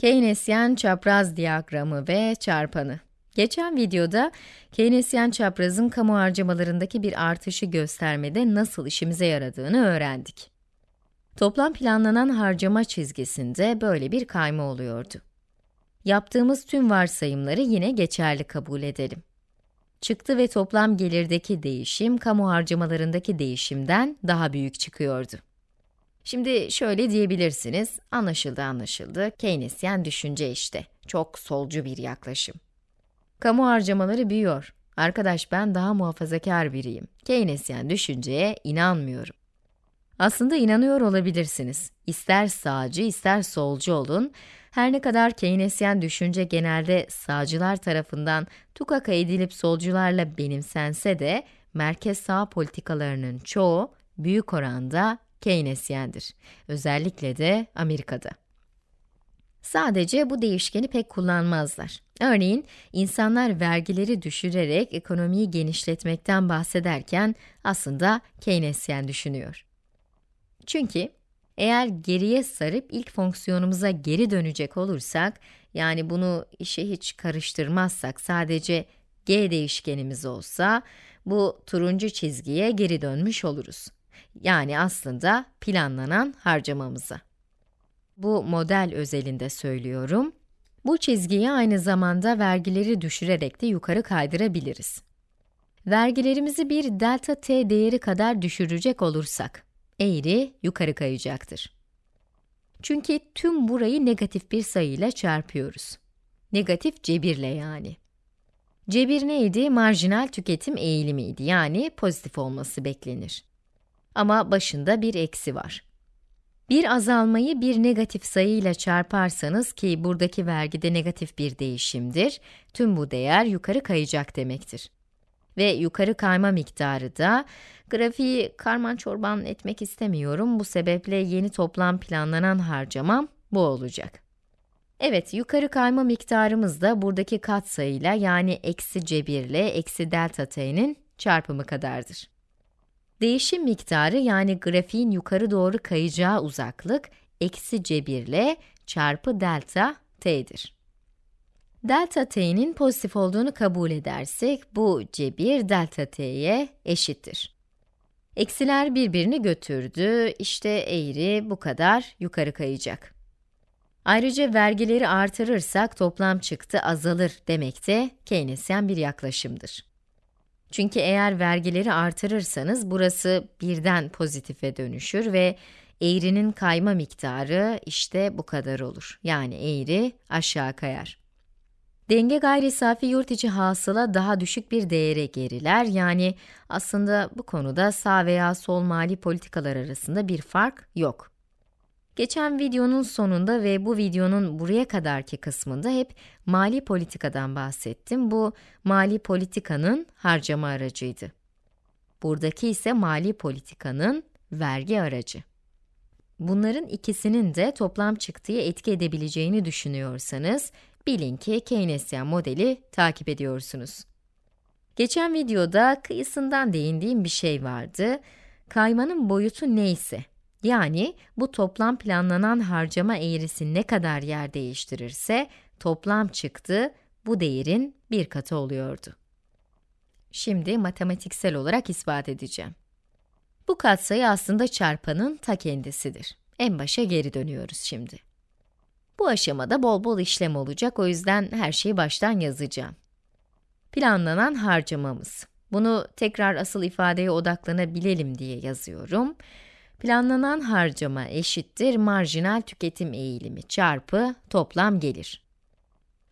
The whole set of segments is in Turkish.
Keynesyen çapraz diyagramı ve çarpanı. Geçen videoda Keynesyen çaprazın kamu harcamalarındaki bir artışı göstermede nasıl işimize yaradığını öğrendik. Toplam planlanan harcama çizgisinde böyle bir kayma oluyordu. Yaptığımız tüm varsayımları yine geçerli kabul edelim. Çıktı ve toplam gelirdeki değişim, kamu harcamalarındaki değişimden daha büyük çıkıyordu. Şimdi şöyle diyebilirsiniz, anlaşıldı anlaşıldı, Keynesyen düşünce işte, çok solcu bir yaklaşım. Kamu harcamaları büyüyor. Arkadaş ben daha muhafazakar biriyim. Keynesyen düşünceye inanmıyorum. Aslında inanıyor olabilirsiniz. İster sağcı, ister solcu olun. Her ne kadar Keynesyen düşünce genelde sağcılar tarafından tukaka edilip solcularla benimsense de, merkez sağ politikalarının çoğu büyük oranda Keynesyendir. Özellikle de Amerika'da. Sadece bu değişkeni pek kullanmazlar. Örneğin, insanlar vergileri düşürerek ekonomiyi genişletmekten bahsederken aslında Keynesyen düşünüyor. Çünkü eğer geriye sarıp ilk fonksiyonumuza geri dönecek olursak, yani bunu işe hiç karıştırmazsak sadece g değişkenimiz olsa, bu turuncu çizgiye geri dönmüş oluruz. Yani aslında planlanan harcamamıza. Bu model özelinde söylüyorum. Bu çizgiyi aynı zamanda vergileri düşürerek de yukarı kaydırabiliriz. Vergilerimizi bir delta t değeri kadar düşürecek olursak, eğri yukarı kayacaktır. Çünkü tüm burayı negatif bir sayıyla çarpıyoruz. Negatif cebirle yani. Cebir neydi? Marjinal tüketim eğilimiydi, yani pozitif olması beklenir. Ama başında bir eksi var. Bir azalmayı bir negatif sayıyla çarparsanız ki buradaki vergide negatif bir değişimdir, tüm bu değer yukarı kayacak demektir. Ve yukarı kayma miktarı da, grafiği karman çorban etmek istemiyorum, bu sebeple yeni toplam planlanan harcamam bu olacak. Evet, yukarı kayma miktarımız da buradaki katsayıyla yani eksi cebirle eksi delta t'nin çarpımı kadardır. Değişim miktarı yani grafiğin yukarı doğru kayacağı uzaklık, eksi cebirle çarpı delta t'dir. Delta t'nin pozitif olduğunu kabul edersek, bu cebir delta t'ye eşittir. Eksiler birbirini götürdü, işte eğri bu kadar yukarı kayacak. Ayrıca vergileri artırırsak toplam çıktı azalır demek de Keynesyen bir yaklaşımdır. Çünkü eğer vergileri artırırsanız burası birden pozitife dönüşür ve eğrinin kayma miktarı işte bu kadar olur. Yani eğri aşağı kayar. Denge gayri safi yurt içi hasıla daha düşük bir değere geriler. Yani aslında bu konuda sağ veya sol mali politikalar arasında bir fark yok. Geçen videonun sonunda ve bu videonun buraya kadarki kısmında hep mali politikadan bahsettim. Bu mali politikanın harcama aracıydı. Buradaki ise mali politikanın vergi aracı. Bunların ikisinin de toplam çıktıya etki edebileceğini düşünüyorsanız, bilin ki Keynesyen modeli takip ediyorsunuz. Geçen videoda kıyısından değindiğim bir şey vardı. Kaymanın boyutu neyse, yani bu toplam planlanan harcama eğrisi ne kadar yer değiştirirse, toplam çıktı bu değerin bir katı oluyordu. Şimdi matematiksel olarak ispat edeceğim. Bu katsayı aslında çarpanın ta kendisidir. En başa geri dönüyoruz şimdi. Bu aşamada bol bol işlem olacak, o yüzden her şeyi baştan yazacağım. Planlanan harcamamız. Bunu tekrar asıl ifadeye odaklanabilelim diye yazıyorum. Planlanan harcama eşittir marjinal tüketim eğilimi çarpı toplam gelir.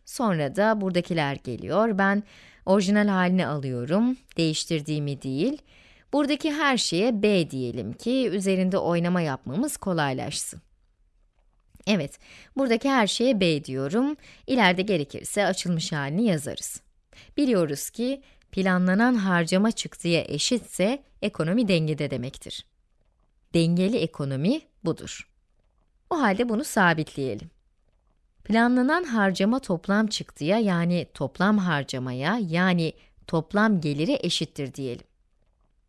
Sonra da buradakiler geliyor. Ben orijinal halini alıyorum, değiştirdiğimi değil. Buradaki her şeye b diyelim ki üzerinde oynama yapmamız kolaylaşsın. Evet, buradaki her şeye b diyorum. İleride gerekirse açılmış halini yazarız. Biliyoruz ki planlanan harcama çıktıya eşitse ekonomi dengede demektir. Dengeli ekonomi budur. O halde bunu sabitleyelim. Planlanan harcama toplam çıktıya yani toplam harcamaya yani toplam geliri eşittir diyelim.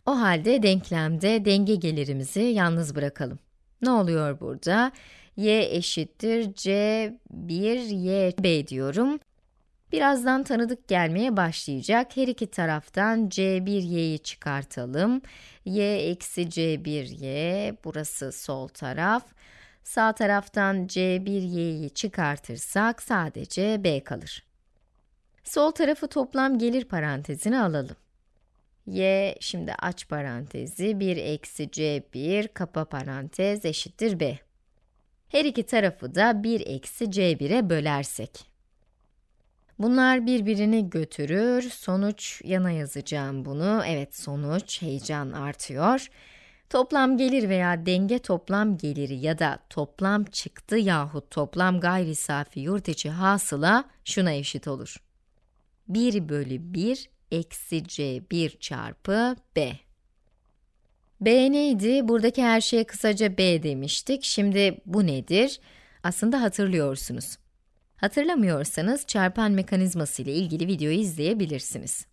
O halde denklemde denge gelirimizi yalnız bırakalım. Ne oluyor burada? y eşittir c1 y b diyorum. Birazdan tanıdık gelmeye başlayacak. Her iki taraftan c1y'yi çıkartalım. y eksi c1y, burası sol taraf. Sağ taraftan c1y'yi çıkartırsak sadece b kalır. Sol tarafı toplam gelir parantezine alalım. y, şimdi aç parantezi, 1 eksi c1, kapa parantez eşittir b. Her iki tarafı da 1 eksi c1'e bölersek. Bunlar birbirini götürür. Sonuç yana yazacağım bunu. Evet, sonuç heyecan artıyor. Toplam gelir veya denge toplam geliri ya da toplam çıktı yahut toplam gayri safi yurt içi hasıla şuna eşit olur. 1 bölü 1 eksi c1 çarpı b. b neydi? Buradaki her şeye kısaca b demiştik. Şimdi bu nedir? Aslında hatırlıyorsunuz. Hatırlamıyorsanız çarpan mekanizması ile ilgili videoyu izleyebilirsiniz.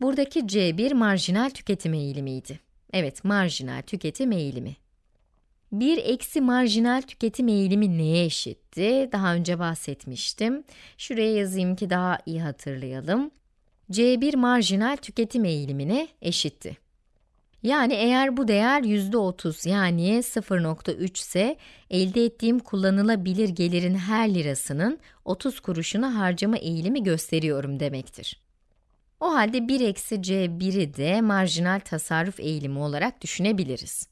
Buradaki C1 marjinal tüketim eğilimiydi. Evet, marjinal tüketim eğilimi. 1 eksi marjinal tüketim eğilimi neye eşitti? Daha önce bahsetmiştim. Şuraya yazayım ki daha iyi hatırlayalım. C1 marjinal tüketim eğilimine eşitti. Yani eğer bu değer %30 yani 0.3 ise elde ettiğim kullanılabilir gelirin her lirasının 30 kuruşunu harcama eğilimi gösteriyorum demektir. O halde 1 eksi c1'i de marjinal tasarruf eğilimi olarak düşünebiliriz.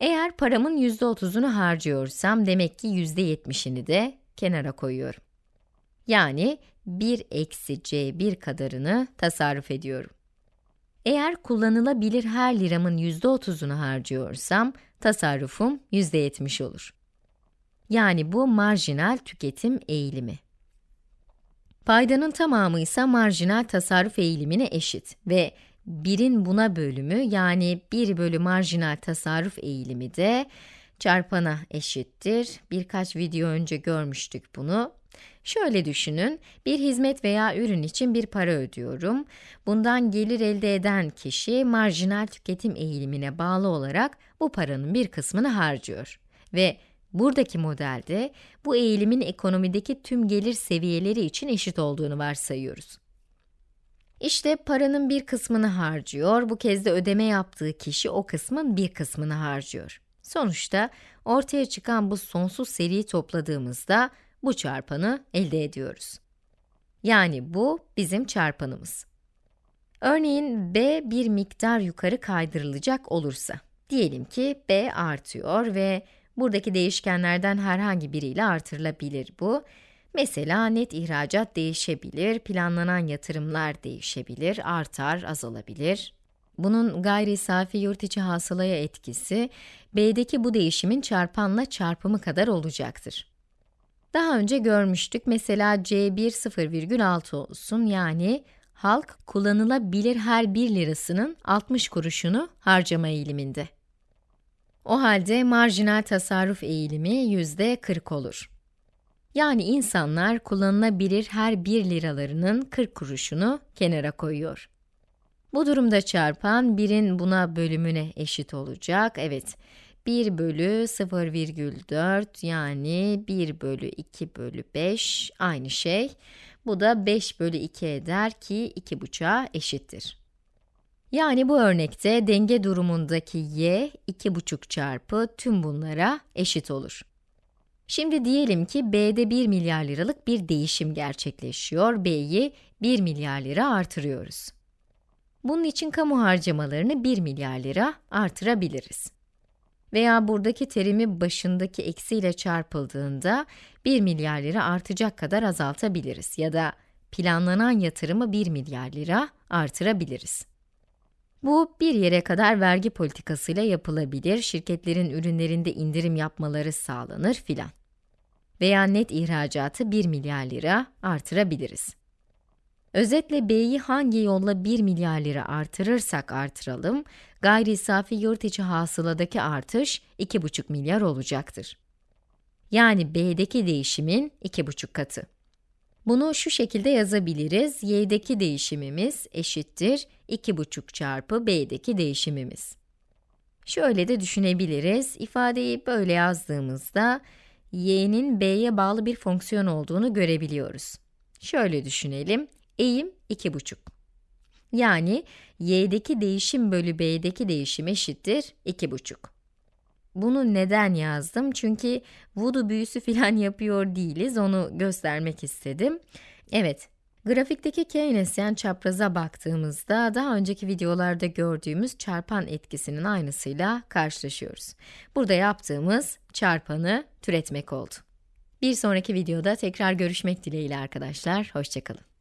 Eğer paramın %30'unu harcıyorsam demek ki %70'ini de kenara koyuyorum. Yani 1 eksi c1 kadarını tasarruf ediyorum. Eğer kullanılabilir her liramın %30'unu harcıyorsam, tasarrufum %70 olur. Yani bu marjinal tüketim eğilimi. Paydanın tamamı ise marjinal tasarruf eğilimine eşit ve 1'in buna bölümü yani 1 bölü marjinal tasarruf eğilimi de çarpana eşittir. Birkaç video önce görmüştük bunu. Şöyle düşünün, bir hizmet veya ürün için bir para ödüyorum. Bundan gelir elde eden kişi marjinal tüketim eğilimine bağlı olarak bu paranın bir kısmını harcıyor. Ve buradaki modelde bu eğilimin ekonomideki tüm gelir seviyeleri için eşit olduğunu varsayıyoruz. İşte paranın bir kısmını harcıyor, bu kez de ödeme yaptığı kişi o kısmın bir kısmını harcıyor. Sonuçta ortaya çıkan bu sonsuz seriyi topladığımızda bu çarpanı elde ediyoruz. Yani bu bizim çarpanımız. Örneğin b bir miktar yukarı kaydırılacak olursa, diyelim ki b artıyor ve buradaki değişkenlerden herhangi biriyle artırılabilir bu. Mesela net ihracat değişebilir, planlanan yatırımlar değişebilir, artar, azalabilir. Bunun gayri safi yurt içi hasılaya etkisi, b'deki bu değişimin çarpanla çarpımı kadar olacaktır. Daha önce görmüştük, mesela C1 0,6 olsun, yani halk kullanılabilir her 1 lirasının 60 kuruşunu harcama eğiliminde. O halde marjinal tasarruf eğilimi yüzde 40 olur. Yani insanlar kullanılabilir her 1 liralarının 40 kuruşunu kenara koyuyor. Bu durumda çarpan 1'in buna bölümüne eşit olacak. Evet, 1 bölü 0,4 yani 1 bölü 2 bölü 5 aynı şey. Bu da 5 bölü 2 eder ki 2,5'a eşittir. Yani bu örnekte denge durumundaki y 2,5 çarpı tüm bunlara eşit olur. Şimdi diyelim ki B'de 1 milyar liralık bir değişim gerçekleşiyor. B'yi 1 milyar lira artırıyoruz. Bunun için kamu harcamalarını 1 milyar lira artırabiliriz. Veya buradaki terimi başındaki eksiyle çarpıldığında 1 milyar lira artacak kadar azaltabiliriz ya da planlanan yatırımı 1 milyar lira artırabiliriz. Bu bir yere kadar vergi politikasıyla yapılabilir, şirketlerin ürünlerinde indirim yapmaları sağlanır filan. Veya net ihracatı 1 milyar lira artırabiliriz. Özetle B'yi hangi yolla 1 milyar lira artırırsak artıralım, gayri safi yurt içi hasıladaki artış 2,5 milyar olacaktır. Yani B'deki değişimin 2,5 katı. Bunu şu şekilde yazabiliriz, y'deki değişimimiz eşittir 2,5 çarpı b'deki değişimimiz. Şöyle de düşünebiliriz, ifadeyi böyle yazdığımızda, y'nin b'ye bağlı bir fonksiyon olduğunu görebiliyoruz. Şöyle düşünelim, eğim 2,5. Yani y'deki değişim bölü b'deki değişim eşittir 2,5. Bunu neden yazdım? Çünkü voodoo büyüsü filan yapıyor değiliz, onu göstermek istedim. Evet, grafikteki Keynesyen çapraza baktığımızda daha önceki videolarda gördüğümüz çarpan etkisinin aynısıyla karşılaşıyoruz. Burada yaptığımız çarpanı türetmek oldu. Bir sonraki videoda tekrar görüşmek dileğiyle arkadaşlar, hoşçakalın.